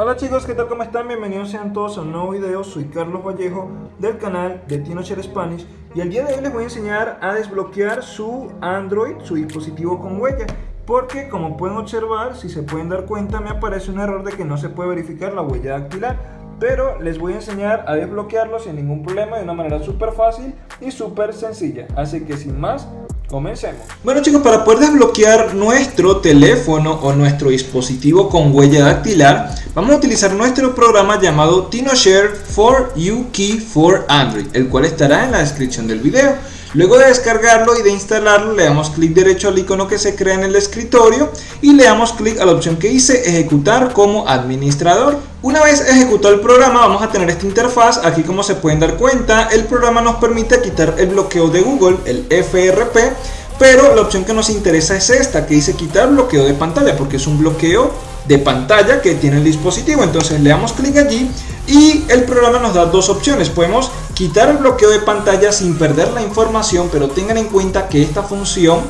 Hola chicos, ¿qué tal? ¿Cómo están? Bienvenidos sean todos a un nuevo video. Soy Carlos Vallejo del canal de TinoShare Spanish y el día de hoy les voy a enseñar a desbloquear su Android, su dispositivo con huella porque como pueden observar, si se pueden dar cuenta, me aparece un error de que no se puede verificar la huella dactilar pero les voy a enseñar a desbloquearlo sin ningún problema de una manera súper fácil y súper sencilla así que sin más Comencemos. Bueno chicos, para poder desbloquear nuestro teléfono o nuestro dispositivo con huella dactilar, vamos a utilizar nuestro programa llamado TinoShare for Key for Android, el cual estará en la descripción del video. Luego de descargarlo y de instalarlo, le damos clic derecho al icono que se crea en el escritorio y le damos clic a la opción que dice ejecutar como administrador. Una vez ejecutado el programa vamos a tener esta interfaz, aquí como se pueden dar cuenta el programa nos permite quitar el bloqueo de Google, el FRP, pero la opción que nos interesa es esta que dice quitar bloqueo de pantalla porque es un bloqueo de pantalla que tiene el dispositivo, entonces le damos clic allí y el programa nos da dos opciones, podemos quitar el bloqueo de pantalla sin perder la información, pero tengan en cuenta que esta función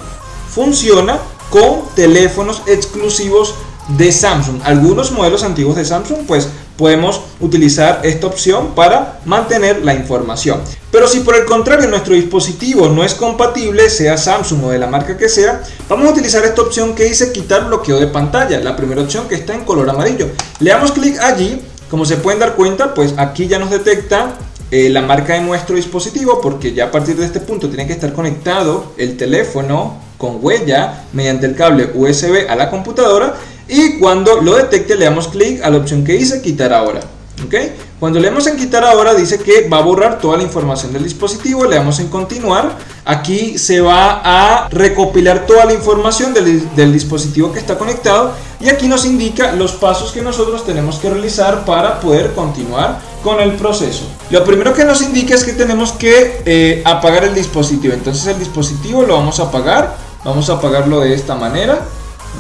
funciona con teléfonos exclusivos de Samsung. Algunos modelos antiguos de Samsung pues podemos utilizar esta opción para mantener la información. Pero si por el contrario nuestro dispositivo no es compatible, sea Samsung o de la marca que sea, vamos a utilizar esta opción que dice quitar bloqueo de pantalla, la primera opción que está en color amarillo. Le damos clic allí, como se pueden dar cuenta, pues aquí ya nos detecta eh, la marca de nuestro dispositivo porque ya a partir de este punto tiene que estar conectado el teléfono con huella mediante el cable USB a la computadora y cuando lo detecte le damos clic a la opción que dice quitar ahora. ¿ok? Cuando le damos en quitar ahora dice que va a borrar toda la información del dispositivo, le damos en continuar. Aquí se va a recopilar toda la información del, del, dispositivo que está conectado y aquí nos indica los pasos que nosotros tenemos que realizar para poder continuar con el proceso. Lo primero que nos indica es que tenemos que eh, apagar el dispositivo, entonces el dispositivo lo vamos a apagar, vamos a apagarlo de esta manera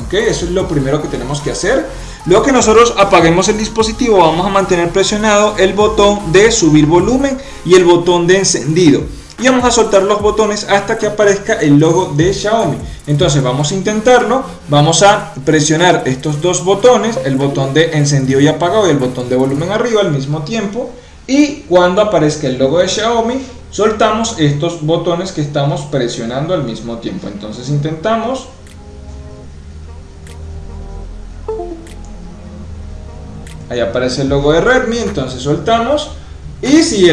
¿ok? Eso es lo primero que tenemos que hacer. Luego que nosotros apaguemos el dispositivo vamos a mantener presionado el botón de subir volumen y el botón de encendido. Y vamos a soltar los botones hasta que aparezca el logo de Xiaomi. Entonces vamos a intentarlo. Vamos a presionar estos dos botones, el botón de encendido y apagado y el botón de volumen arriba al mismo tiempo. Y cuando aparezca el logo de Xiaomi, soltamos estos botones que estamos presionando al mismo tiempo. Entonces intentamos ahí aparece el logo de Redmi, entonces soltamos y si,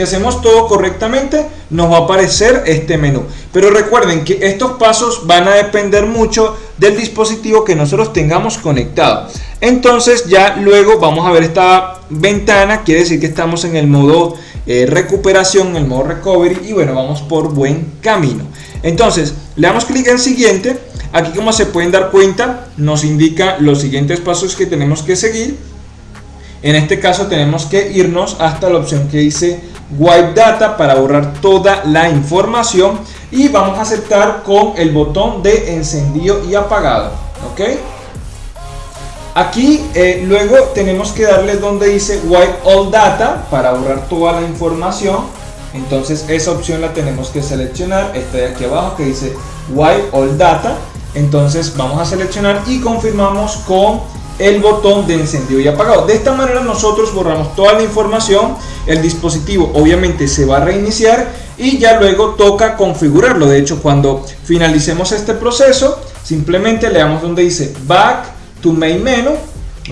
hacemos todo correctamente nos va a aparecer este menú. Pero recuerden que estos pasos van a depender mucho del dispositivo que nosotros tengamos conectado. Entonces ya luego vamos a ver esta ventana. Quiere decir que estamos en el modo eh, recuperación en el modo recovery y bueno vamos por buen camino. Entonces le damos clic en siguiente. Aquí como se pueden dar cuenta nos indica los siguientes pasos que tenemos que seguir en este caso tenemos que irnos hasta la opción que dice Wipe Data para borrar toda la información y vamos a aceptar con el botón de encendido y apagado. ¿ok? Aquí eh, luego tenemos que darle donde dice Wipe All Data para borrar toda la información. Entonces esa opción la tenemos que seleccionar. Esta de aquí abajo que dice Wipe All Data. Entonces vamos a seleccionar y confirmamos con el botón de encendido y apagado. De esta manera nosotros borramos toda la información, el dispositivo obviamente se va a reiniciar y ya luego toca configurarlo. De hecho, cuando finalicemos este proceso, simplemente le damos donde dice Back to Main Menu,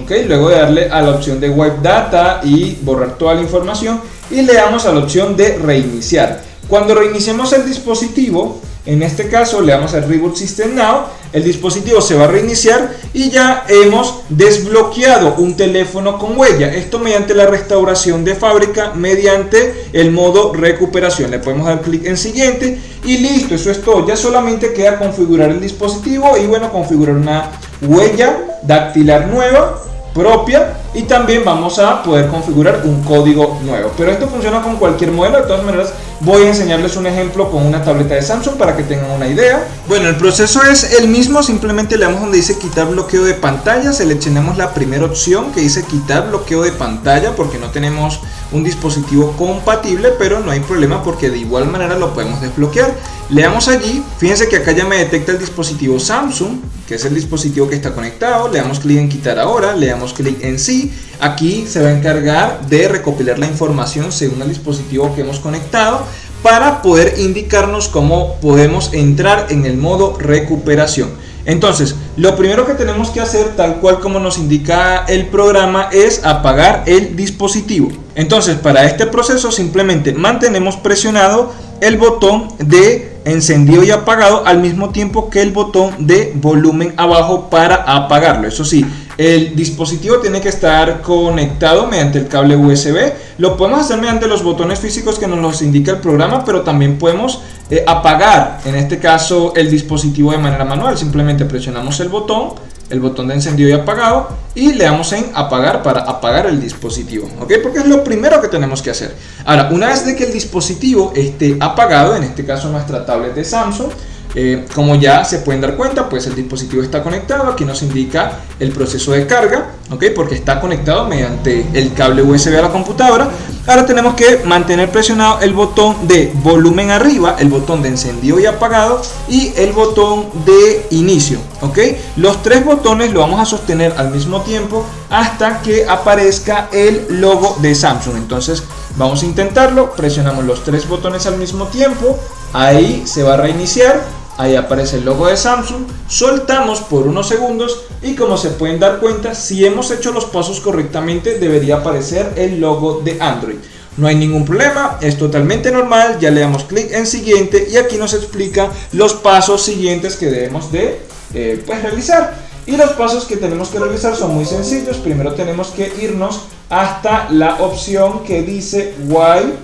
¿ok? Luego de darle a la opción de Wipe Data y borrar toda la información y le damos a la opción de reiniciar. Cuando reiniciemos el dispositivo, en este caso le damos al Reboot System Now, el dispositivo se va a reiniciar y ya hemos desbloqueado un teléfono con huella. Esto mediante la restauración de fábrica, mediante el modo recuperación. Le podemos dar clic en siguiente y listo, eso es todo. Ya solamente queda configurar el dispositivo y bueno, configurar una huella dactilar nueva propia y también vamos a poder configurar un código nuevo. Pero esto funciona con cualquier modelo. De todas maneras voy a enseñarles un ejemplo con una tableta de Samsung para que tengan una idea. Bueno el proceso es el mismo. Simplemente le damos donde dice quitar bloqueo de pantalla. Seleccionamos la primera opción que dice quitar bloqueo de pantalla porque no tenemos un dispositivo compatible pero no hay problema porque de igual manera lo podemos desbloquear. Le damos allí. Fíjense que acá ya me detecta el dispositivo Samsung que es el dispositivo que está conectado. Le damos clic en quitar ahora. Le damos clic en sí aquí se va a encargar de recopilar la información según el dispositivo que hemos conectado para poder indicarnos cómo podemos entrar en el modo recuperación. Entonces, lo primero que tenemos que hacer, tal cual como nos indica el programa, es apagar el dispositivo. Entonces, para este proceso simplemente mantenemos presionado el botón de encendido y apagado al mismo tiempo que el botón de volumen abajo para apagarlo. Eso sí, el dispositivo tiene que estar conectado mediante el cable USB. Lo podemos hacer mediante los botones físicos que nos los indica el programa, pero también podemos eh, apagar, en este caso, el dispositivo de manera manual. Simplemente presionamos el botón, el botón de encendido y apagado y le damos en apagar para apagar el dispositivo, ¿ok? Porque es lo primero que tenemos que hacer. Ahora, una vez de que el dispositivo esté apagado, en este caso nuestra tablet de Samsung, eh, como ya se pueden dar cuenta, pues el dispositivo está conectado, aquí nos indica el proceso de carga, ¿ok? Porque está conectado mediante el cable USB a la computadora. Ahora tenemos que mantener presionado el botón de volumen arriba, el botón de encendido y apagado y el botón de inicio, ¿ok? Los tres botones lo vamos a sostener al mismo tiempo hasta que aparezca el logo de Samsung. Entonces vamos a intentarlo, presionamos los tres botones al mismo tiempo, ahí se va a reiniciar ahí aparece el logo de Samsung, soltamos por unos segundos y como se pueden dar cuenta, si hemos hecho los pasos correctamente debería aparecer el logo de Android. No hay ningún problema, es totalmente normal, ya le damos clic en siguiente y aquí nos explica los pasos siguientes que debemos de eh, pues, realizar. Y los pasos que tenemos que realizar son muy sencillos, primero tenemos que irnos hasta la opción que dice Wipe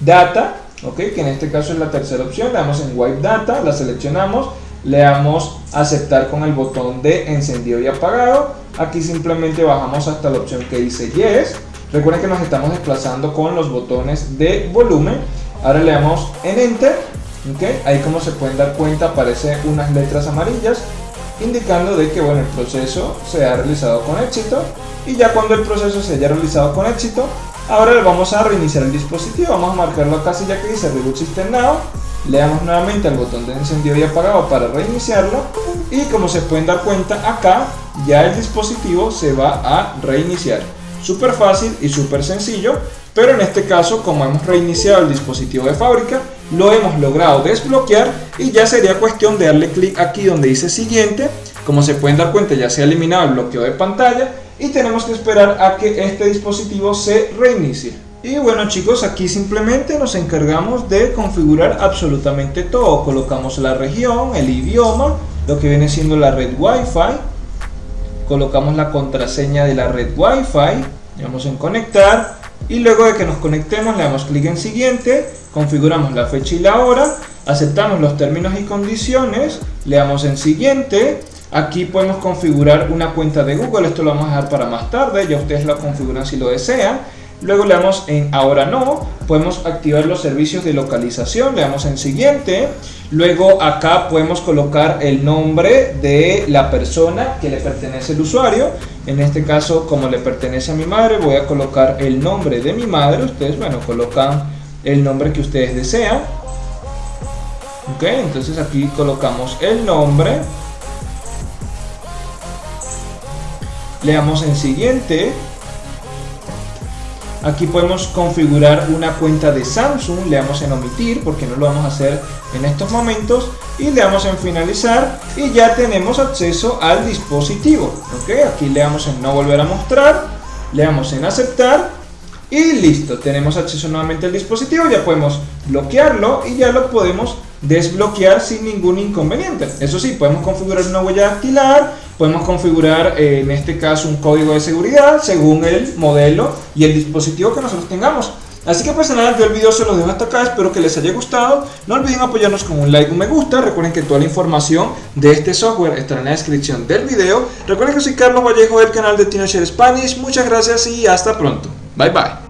Data ¿ok? que en este caso es la tercera opción, le damos en Wipe Data, la seleccionamos, le damos aceptar con el botón de encendido y apagado, aquí simplemente bajamos hasta la opción que dice Yes, recuerden que nos estamos desplazando con los botones de volumen, ahora le damos en Enter, ¿ok? ahí como se pueden dar cuenta aparecen unas letras amarillas, indicando de que bueno, el proceso se ha realizado con éxito. Y ya cuando el proceso se haya realizado con éxito Ahora le vamos a reiniciar el dispositivo, vamos a marcar la casilla que dice Reboot System Now, le damos nuevamente al botón de encendido y apagado para reiniciarlo y como se pueden dar cuenta acá ya el dispositivo se va a reiniciar. Súper fácil y súper sencillo, pero en este caso como hemos reiniciado el dispositivo de fábrica, lo hemos logrado desbloquear y ya sería cuestión de darle clic aquí donde dice siguiente. Como se pueden dar cuenta ya se ha eliminado el bloqueo de pantalla y tenemos que esperar a que este dispositivo se reinicie. Y bueno chicos, aquí simplemente nos encargamos de configurar absolutamente todo. Colocamos la región, el idioma, lo que viene siendo la red Wi-Fi. Colocamos la contraseña de la red Wi-Fi. Le damos en conectar. Y luego de que nos conectemos le damos clic en siguiente. Configuramos la fecha y la hora. Aceptamos los términos y condiciones. Le damos en siguiente Aquí podemos configurar una cuenta de Google, esto lo vamos a dejar para más tarde, ya ustedes lo configuran si lo desean. Luego le damos en ahora no, podemos activar los servicios de localización, le damos en siguiente. Luego acá podemos colocar el nombre de la persona que le pertenece el usuario. En este caso, como le pertenece a mi madre, voy a colocar el nombre de mi madre. Ustedes, bueno, colocan el nombre que ustedes desean. Ok, entonces aquí colocamos el nombre. Le damos en siguiente. Aquí podemos configurar una cuenta de Samsung. Le damos en omitir porque no lo vamos a hacer en estos momentos. Y le damos en finalizar y ya tenemos acceso al dispositivo. Ok aquí le damos en no volver a mostrar. Le damos en aceptar. Y listo tenemos acceso nuevamente al dispositivo. Ya podemos bloquearlo y ya lo podemos desbloquear sin ningún inconveniente. Eso sí, podemos configurar una huella dactilar, podemos configurar eh, en este caso un código de seguridad según el modelo y el dispositivo que nosotros tengamos. Así que pues nada, yo el video se lo dejo hasta acá, espero que les haya gustado. No olviden apoyarnos con un like, un me gusta. Recuerden que toda la información de este software estará en la descripción del video. Recuerden que soy Carlos Vallejo del canal de TinoShare Spanish. Muchas gracias y hasta pronto. Bye bye.